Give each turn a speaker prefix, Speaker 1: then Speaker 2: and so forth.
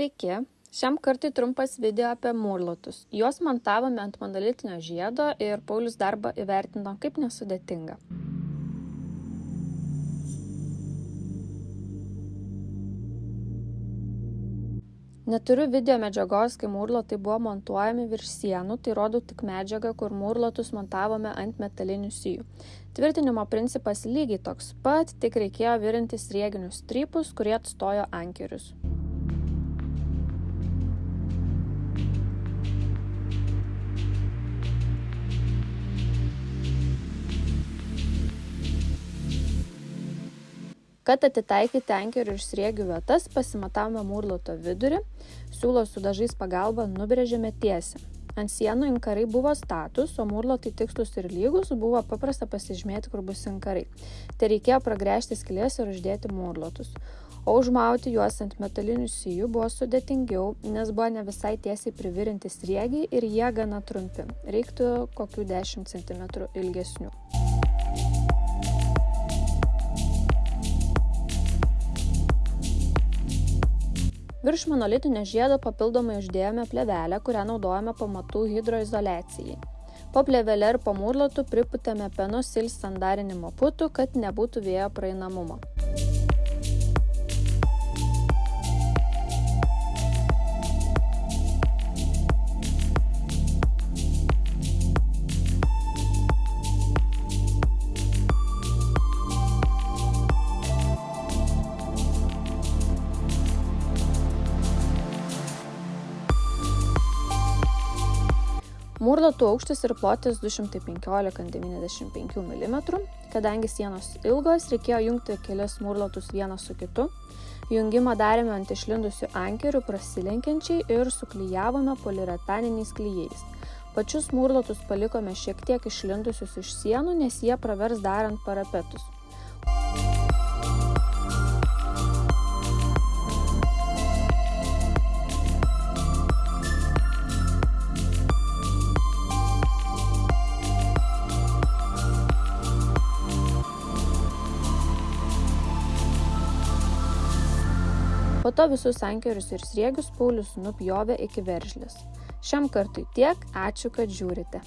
Speaker 1: Sveiki, šiam kartui trumpas video apie mūrlotus. Juos montavome ant monolitinio žiedo ir Paulius darbą įvertino kaip nesudėtingą. Neturiu video medžiagos, kai mūrlotai buvo montuojami virš sienų, tai rodau tik medžiagą, kur mūrlotus montavome ant metalinių sijų. Tvirtinimo principas lygiai toks pat, tik reikėjo virinti srieginius strypus, kurie atstojo ankerius. Kad atitaikyti ankerių ir sriegių vietas, pasimatavome mūrloto vidurį, siūlo su dažais pagalba nubrėžėme tiesiai. Ant sienų inkarai buvo status, o mūrlotai tikslus ir lygus buvo paprasta pasižymėti, kur bus inkarai. Tai reikėjo pragręžti skilės ir uždėti mūrlotus. O užmauti juos ant metalinių sijų buvo sudėtingiau, nes buvo ne visai tiesiai privirinti sriegiai ir jie gana trumpi. Reiktų kokių 10 cm ilgesnių. Virš monolitinio žiedo papildomai uždėjome plevelę, kurią naudojame pamatų hidroizolacijai. Po plevelę ir po mūrlotų priputėme penosil standarinimo putų, kad nebūtų vėjo praeinamumo. Mūrlatų aukštis ir plotis 215-95 mm. Kadangi sienos ilgos, reikėjo jungti kelias mūrlatus vieną su kitu. Jungimą darėme ant išlindusių ankerių prasilenkiančiai ir suklyjavome poliuretaniniais klyjais. Pačius mūrlatus palikome šiek tiek išlindusius iš sienų, nes jie pravers darant parapetus. Po to visus ankerius ir sriegius Paulius nupjovė iki veržlės. Šiam kartui tiek, ačiū, kad žiūrite.